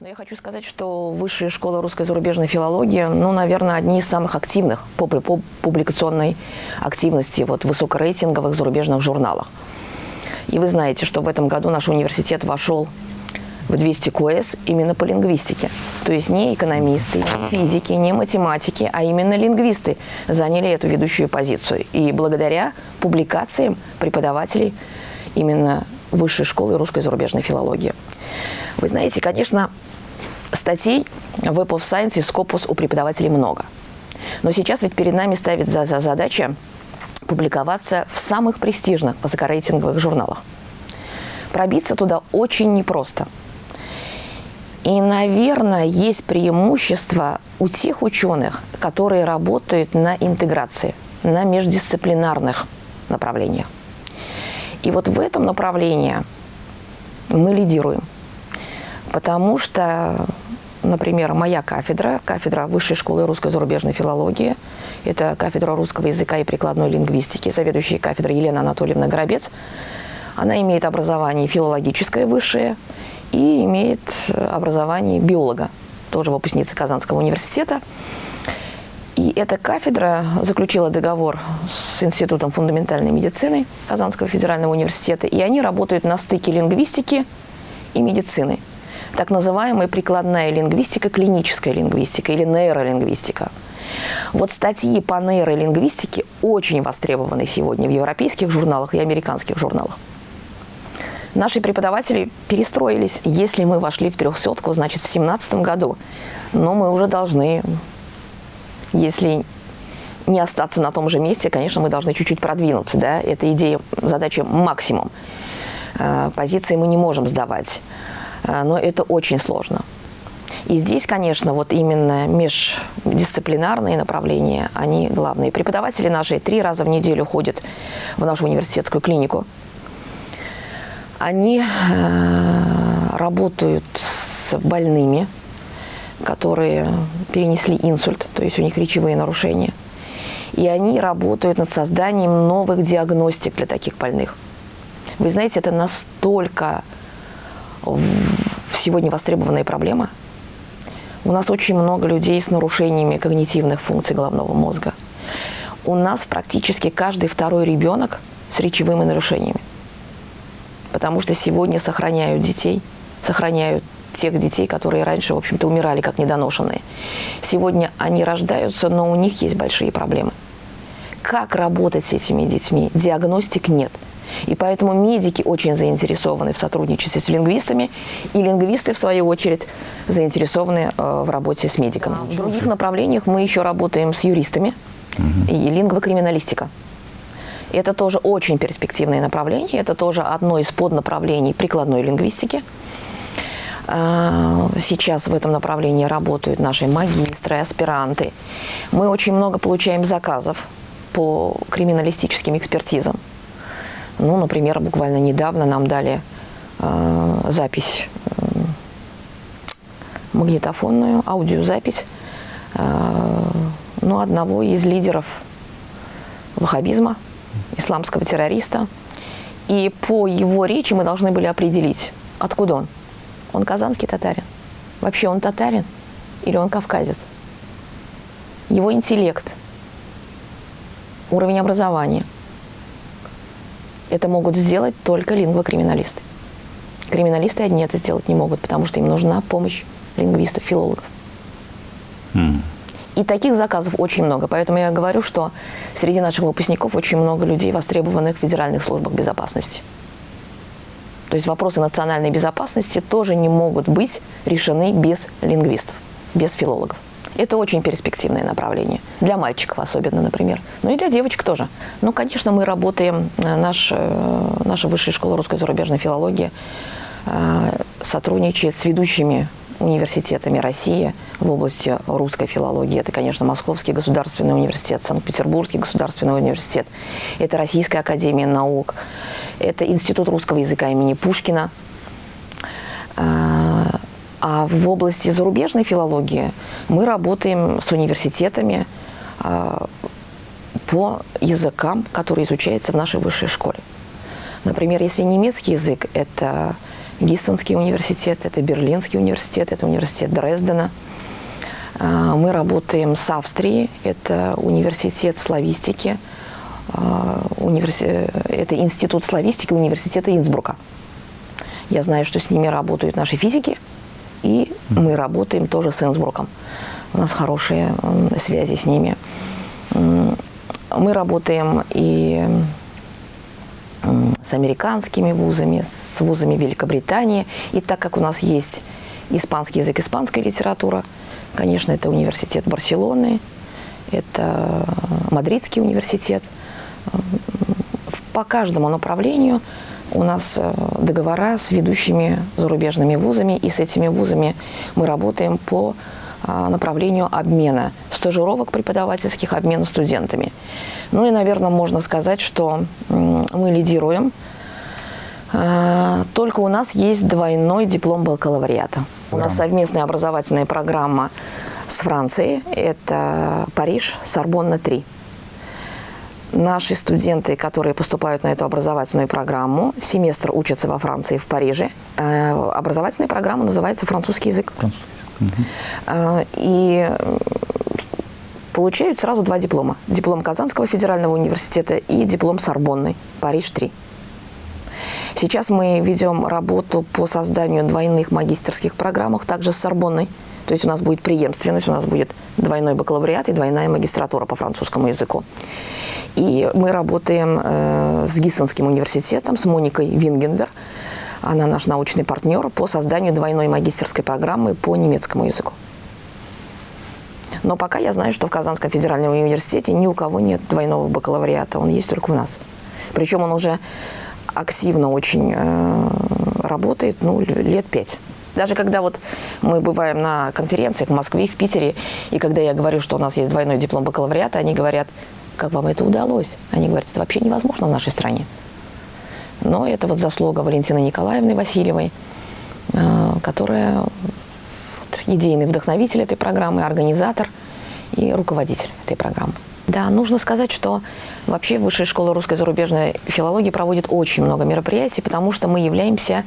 Но я хочу сказать, что высшая школа русской зарубежной филологии, ну, наверное, одни из самых активных по, публикационной активности вот, высокорейтинговых зарубежных журналах. И вы знаете, что в этом году наш университет вошел в 200 КОЭС именно по лингвистике. То есть не экономисты, не физики, не математики, а именно лингвисты заняли эту ведущую позицию. И благодаря публикациям преподавателей именно Высшей школы русской зарубежной филологии. Вы знаете, конечно, статей в of Science и Scopus у преподавателей много. Но сейчас ведь перед нами ставит за, за задача публиковаться в самых престижных высокорейтинговых журналах. Пробиться туда очень непросто. И, наверное, есть преимущество у тех ученых, которые работают на интеграции, на междисциплинарных направлениях. И вот в этом направлении мы лидируем. Потому что, например, моя кафедра, кафедра Высшей школы русской зарубежной филологии, это кафедра русского языка и прикладной лингвистики, заведующая кафедрой Елена Анатольевна Горобец, она имеет образование филологическое высшее и имеет образование биолога, тоже выпускница Казанского университета. И эта кафедра заключила договор с Институтом фундаментальной медицины Казанского федерального университета, и они работают на стыке лингвистики и медицины. Так называемая прикладная лингвистика, клиническая лингвистика или нейролингвистика. Вот статьи по нейролингвистике очень востребованы сегодня в европейских журналах и американских журналах. Наши преподаватели перестроились. Если мы вошли в трехсотку, значит, в 2017 году, но мы уже должны если не остаться на том же месте, конечно, мы должны чуть-чуть продвинуться. Да? Это идея, задача максимум. Э, позиции мы не можем сдавать, но это очень сложно. И здесь, конечно, вот именно междисциплинарные направления, они главные. Преподаватели наши три раза в неделю ходят в нашу университетскую клинику. Они э, работают с больными, которые перенесли инсульт, то есть у них речевые нарушения. И они работают над созданием новых диагностик для таких больных. Вы знаете, это настолько сегодня востребованная проблема. У нас очень много людей с нарушениями когнитивных функций головного мозга. У нас практически каждый второй ребенок с речевыми нарушениями. Потому что сегодня сохраняют детей, сохраняют тех детей, которые раньше, в общем-то, умирали как недоношенные. Сегодня они рождаются, но у них есть большие проблемы. Как работать с этими детьми? Диагностик нет. И поэтому медики очень заинтересованы в сотрудничестве с лингвистами, и лингвисты, в свою очередь, заинтересованы э, в работе с медиками. В других направлениях мы еще работаем с юристами угу. и лингвокриминалистика. Это тоже очень перспективное направление, это тоже одно из поднаправлений прикладной лингвистики. А, сейчас в этом направлении работают наши магистры, аспиранты. Мы очень много получаем заказов по криминалистическим экспертизам. Ну, например, буквально недавно нам дали э, запись э, магнитофонную, аудиозапись э, ну, одного из лидеров ваххабизма, исламского террориста. И по его речи мы должны были определить, откуда он. Он казанский татарин. Вообще он татарин или он кавказец? Его интеллект, уровень образования. Это могут сделать только лингвокриминалисты. Криминалисты одни это сделать не могут, потому что им нужна помощь лингвистов, филологов. Mm. И таких заказов очень много. Поэтому я говорю, что среди наших выпускников очень много людей, востребованных в федеральных службах безопасности. То есть вопросы национальной безопасности тоже не могут быть решены без лингвистов, без филологов. Это очень перспективное направление. Для мальчиков особенно, например. Ну и для девочек тоже. Ну, конечно, мы работаем, э, наш, э, наша высшая школа русской зарубежной филологии э, сотрудничает с ведущими университетами России в области русской филологии. Это, конечно, Московский государственный университет, Санкт-Петербургский государственный университет, это Российская академия наук, это Институт русского языка имени Пушкина. А, в области зарубежной филологии мы работаем с университетами а, по языкам, которые изучаются в нашей высшей школе. Например, если немецкий язык – это Гиссенский университет, это Берлинский университет, это университет Дрездена. А, мы работаем с Австрией, это университет славистики, а, это институт славистики университета Инсбрука. Я знаю, что с ними работают наши физики, и мы работаем тоже с Инсбруком. У нас хорошие связи с ними. Мы работаем и с американскими вузами, с вузами Великобритании. И так как у нас есть испанский язык, испанская литература, конечно, это университет Барселоны, это Мадридский университет. По каждому направлению у нас э, договора с ведущими зарубежными вузами, и с этими вузами мы работаем по а, направлению обмена стажировок преподавательских, обмена студентами. Ну и, наверное, можно сказать, что мы лидируем. А, только у нас есть двойной диплом бакалавриата. У нас совместная образовательная программа с Францией. Это Париж, Сорбонна-3. Наши студенты, которые поступают на эту образовательную программу, семестр учатся во Франции, в Париже. Э, образовательная программа называется «Французский язык». Французский. Угу. И получают сразу два диплома. Диплом Казанского федерального университета и диплом Сорбонны, Париж-3. Сейчас мы ведем работу по созданию двойных магистерских программ, также с Сорбонной. То есть у нас будет преемственность, у нас будет двойной бакалавриат и двойная магистратура по французскому языку. И мы работаем э, с Гиссенским университетом, с Моникой Вингендер. Она наш научный партнер по созданию двойной магистерской программы по немецкому языку. Но пока я знаю, что в Казанском федеральном университете ни у кого нет двойного бакалавриата, он есть только у нас. Причем он уже активно очень э, работает, ну, лет пять. Даже когда вот мы бываем на конференциях в Москве, в Питере, и когда я говорю, что у нас есть двойной диплом бакалавриата, они говорят, как вам это удалось? Они говорят, это вообще невозможно в нашей стране. Но это вот заслуга Валентины Николаевны Васильевой, э, которая идейный вдохновитель этой программы, организатор и руководитель этой программы. Да, нужно сказать, что вообще Высшая школа русской зарубежной филологии проводит очень много мероприятий, потому что мы являемся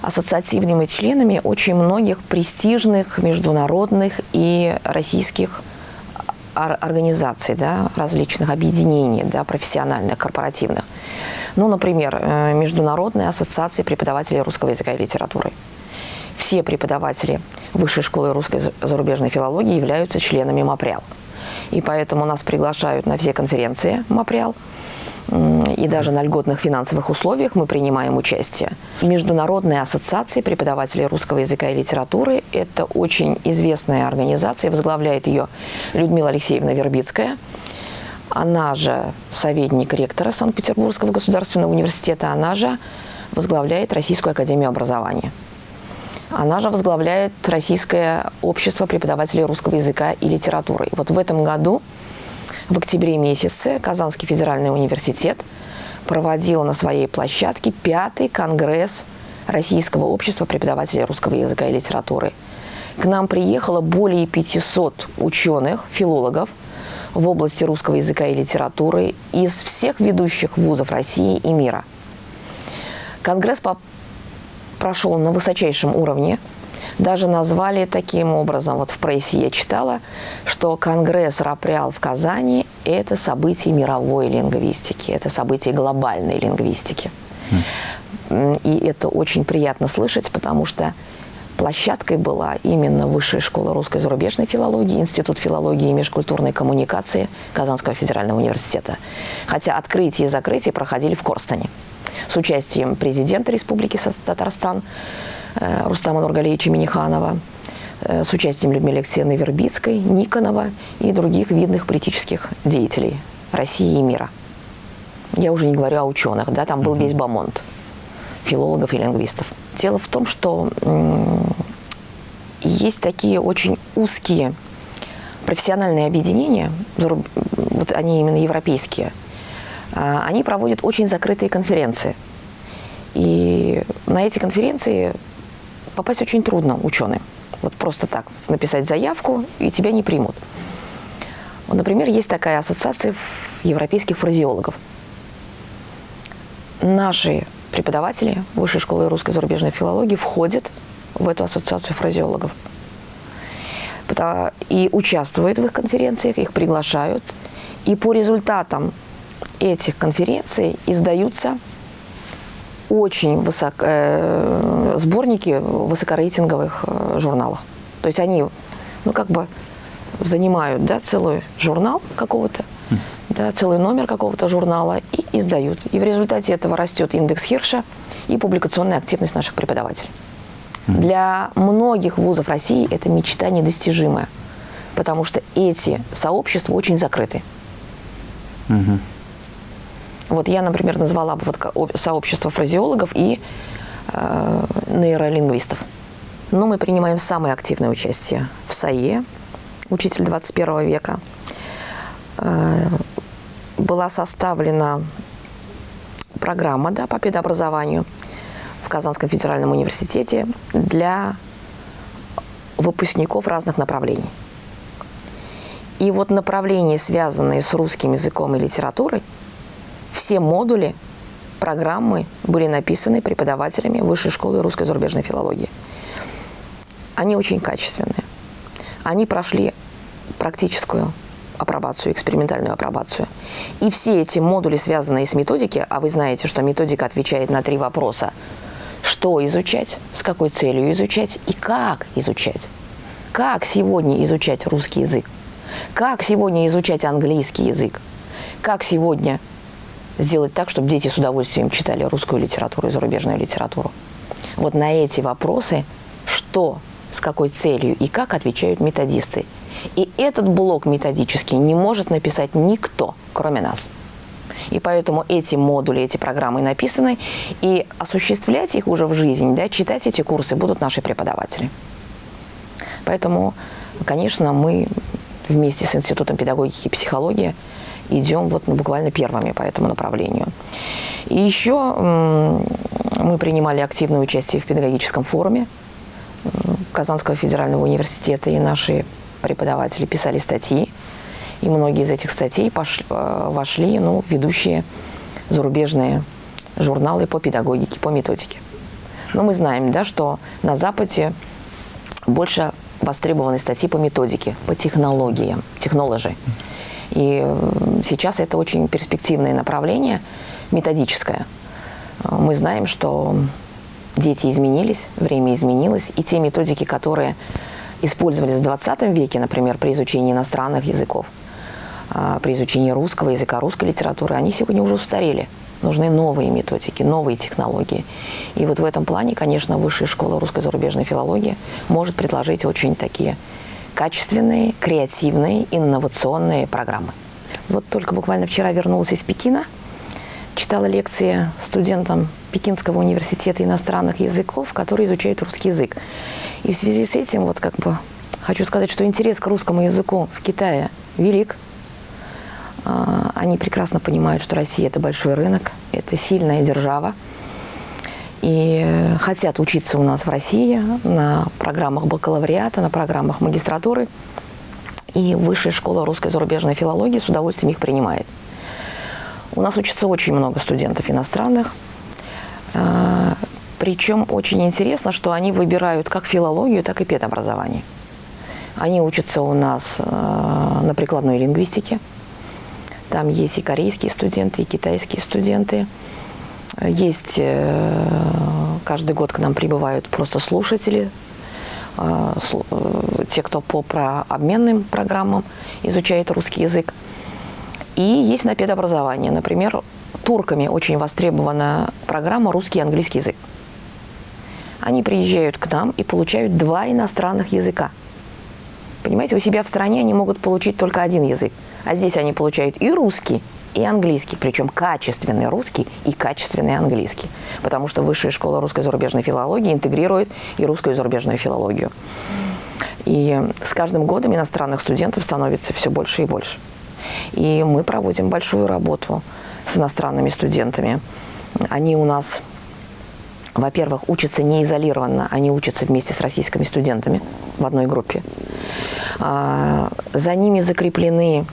ассоциативными членами очень многих престижных международных и российских организаций, да, различных объединений да, профессиональных, корпоративных. Ну, например, э, Международная ассоциация преподавателей русского языка и литературы все преподаватели Высшей школы русской зарубежной филологии являются членами МАПРИАЛ. И поэтому нас приглашают на все конференции МАПРИАЛ. И даже на льготных финансовых условиях мы принимаем участие. Международная ассоциация преподавателей русского языка и литературы – это очень известная организация, возглавляет ее Людмила Алексеевна Вербицкая. Она же советник ректора Санкт-Петербургского государственного университета, она же возглавляет Российскую академию образования. Она же возглавляет Российское общество преподавателей русского языка и литературы. Вот в этом году, в октябре месяце, Казанский федеральный университет проводил на своей площадке пятый конгресс Российского общества преподавателей русского языка и литературы. К нам приехало более 500 ученых, филологов в области русского языка и литературы из всех ведущих вузов России и мира. Конгресс прошел на высочайшем уровне. Даже назвали таким образом, вот в прессе я читала, что Конгресс Раприал в Казани – это событие мировой лингвистики, это событие глобальной лингвистики. И это очень приятно слышать, потому что площадкой была именно Высшая школа русской зарубежной филологии, Институт филологии и межкультурной коммуникации Казанского федерального университета. Хотя открытие и закрытие проходили в Корстане с участием президента Республики Татарстан э, Рустама Нургалевича Миниханова, э, с участием Людмилы Алексеевны Вербицкой, Никонова и других видных политических деятелей России и мира. Я уже не говорю о ученых, да, там был весь бомонд филологов и лингвистов. Дело в том, что есть такие очень узкие профессиональные объединения, вот они именно европейские – они проводят очень закрытые конференции. И на эти конференции попасть очень трудно ученым. Вот просто так, написать заявку, и тебя не примут. Вот, например, есть такая ассоциация европейских фразеологов. Наши преподаватели Высшей школы русской зарубежной филологии входят в эту ассоциацию фразеологов. И участвуют в их конференциях, их приглашают. И по результатам этих конференций издаются очень высок, э, сборники высокорейтинговых э, журналах. То есть они, ну, как бы занимают, да, целый журнал какого-то, да, целый номер какого-то журнала и издают. И в результате этого растет индекс Хирша и публикационная активность наших преподавателей. Для многих вузов России это мечта недостижимая, потому что эти сообщества очень закрыты. Угу. Вот я, например, назвала бы вот сообщество фразеологов и э, нейролингвистов. Но мы принимаем самое активное участие в САЕ, учитель 21 века. Э, была составлена программа да, по педобразованию в Казанском федеральном университете для выпускников разных направлений. И вот направления, связанные с русским языком и литературой, все модули программы были написаны преподавателями Высшей школы русской зарубежной филологии. Они очень качественные. Они прошли практическую апробацию, экспериментальную апробацию. И все эти модули, связанные с методикой, а вы знаете, что методика отвечает на три вопроса. Что изучать, с какой целью изучать и как изучать. Как сегодня изучать русский язык? Как сегодня изучать английский язык? Как сегодня сделать так, чтобы дети с удовольствием читали русскую литературу и зарубежную литературу? Вот на эти вопросы, что, с какой целью и как отвечают методисты – и этот блок методический не может написать никто, кроме нас. И поэтому эти модули, эти программы написаны, и осуществлять их уже в жизнь, да, читать эти курсы будут наши преподаватели. Поэтому, конечно, мы вместе с Институтом педагогики и психологии идем вот ну, буквально первыми по этому направлению. И еще мы принимали активное участие в педагогическом форуме Казанского федерального университета, и наши преподаватели писали статьи, и многие из этих статей пошли, э, вошли ну, в ведущие зарубежные журналы по педагогике, по методике. Но мы знаем, да, что на Западе больше востребованы статьи по методике, по технологиям, технологии. И э, сейчас это очень перспективное направление, методическое. Мы знаем, что дети изменились, время изменилось, и те методики, которые использовались в 20 веке, например, при изучении иностранных языков, а, при изучении русского языка, русской литературы, они сегодня уже устарели. Нужны новые методики, новые технологии. И вот в этом плане, конечно, Высшая школа русской зарубежной филологии может предложить очень такие качественные, креативные, инновационные программы. Вот только буквально вчера вернулась из Пекина, читала лекции студентам Пекинского университета иностранных языков, которые изучают русский язык. И в связи с этим, вот как бы, хочу сказать, что интерес к русскому языку в Китае велик. А, они прекрасно понимают, что Россия – это большой рынок, это сильная держава. И хотят учиться у нас в России на программах бакалавриата, на программах магистратуры. И Высшая школа русской зарубежной филологии с удовольствием их принимает. У нас учится очень много студентов иностранных. А, Причем очень интересно, что они выбирают как филологию, так и педобразование. Они учатся у нас а, на прикладной лингвистике. Там есть и корейские студенты, и китайские студенты. Есть, э, каждый год к нам прибывают просто слушатели, а, э, те, кто по обменным программам изучает русский язык. И есть на педобразование. Например, турками очень востребована программа «Русский и английский язык». Они приезжают к нам и получают два иностранных языка. Понимаете, у себя в стране они могут получить только один язык. А здесь они получают и русский, и английский, причем качественный русский и качественный английский. Потому что Высшая школа русской зарубежной филологии интегрирует и русскую и зарубежную филологию. И с каждым годом иностранных студентов становится все больше и больше. И мы проводим большую работу с иностранными студентами. Они у нас, во-первых, учатся не изолированно, они учатся вместе с российскими студентами в одной группе. А, за ними закреплены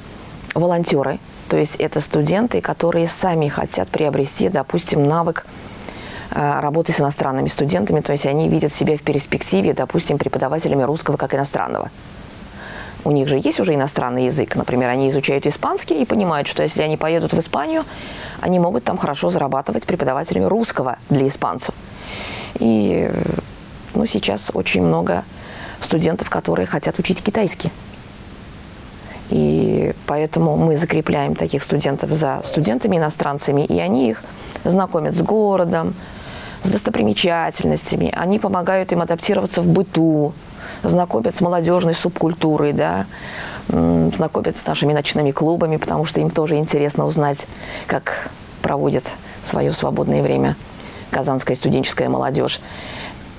волонтеры, то есть это студенты, которые сами хотят приобрести, допустим, навык э, работы с иностранными студентами, то есть они видят себя в перспективе, допустим, преподавателями русского как иностранного. У них же есть уже иностранный язык, например, они изучают испанский и понимают, что если они поедут в Испанию, они могут там хорошо зарабатывать преподавателями русского для испанцев. И ну, сейчас очень много студентов, которые хотят учить китайский. Поэтому мы закрепляем таких студентов за студентами-иностранцами, и они их знакомят с городом, с достопримечательностями, они помогают им адаптироваться в быту, знакомят с молодежной субкультурой, да, знакомят с нашими ночными клубами, потому что им тоже интересно узнать, как проводит свое свободное время казанская студенческая молодежь.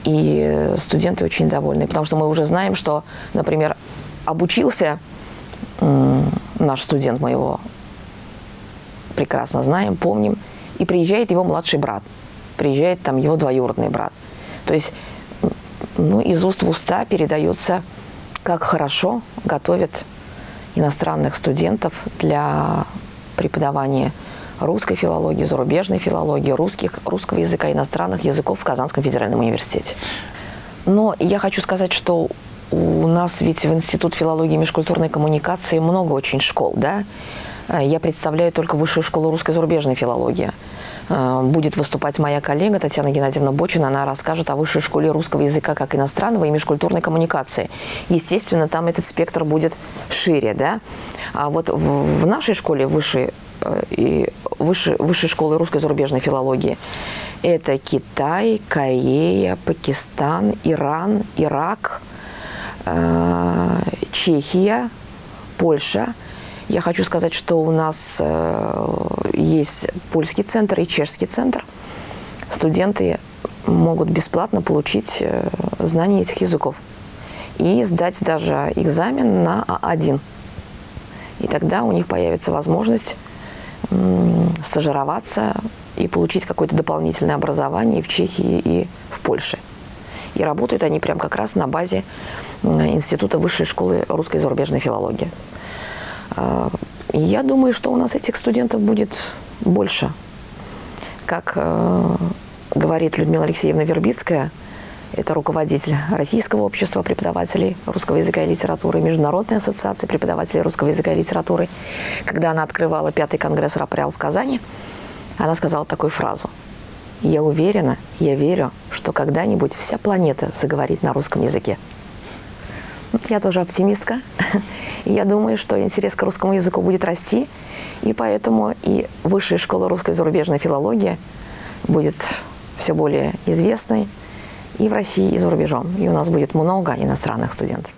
И студенты очень довольны, потому что мы уже знаем, что, например, обучился наш студент, мы его прекрасно знаем, помним, и приезжает его младший брат, приезжает там его двоюродный брат. То есть ну, из уст в уста передается, как хорошо готовят иностранных студентов для преподавания русской филологии, зарубежной филологии, русских, русского языка, иностранных языков в Казанском федеральном университете. Но я хочу сказать, что у нас ведь в Институт филологии и межкультурной коммуникации много очень школ, да? Я представляю только Высшую школу русской зарубежной филологии. Э, будет выступать моя коллега Татьяна Геннадьевна Бочина. Она расскажет о Высшей школе русского языка как иностранного и межкультурной коммуникации. Естественно, там этот спектр будет шире. Да? А вот в, нашей школе высшей, э, и высшей, высшей школы русской зарубежной филологии это Китай, Корея, Пакистан, Иран, Ирак, э, Чехия, Польша – я хочу сказать, что у нас э, есть польский центр и чешский центр. Студенты могут бесплатно получить э, знания этих языков и сдать даже экзамен на А1. И тогда у них появится возможность стажироваться и получить какое-то дополнительное образование в Чехии и в Польше. И работают они прямо как раз на базе Института высшей школы русской и зарубежной филологии. А, я думаю, что у нас этих студентов будет больше. Как э, говорит Людмила Алексеевна Вербицкая, это руководитель Российского общества преподавателей русского языка и литературы, Международной ассоциации преподавателей русского языка и литературы. Когда она открывала пятый конгресс РАПРЯЛ в Казани, она сказала такую фразу. «Я уверена, я верю, что когда-нибудь вся планета заговорит на русском языке». Я тоже оптимистка. И я думаю, что интерес к русскому языку будет расти. И поэтому и высшая школа русской зарубежной филологии будет все более известной и в России, и за рубежом. И у нас будет много иностранных студентов.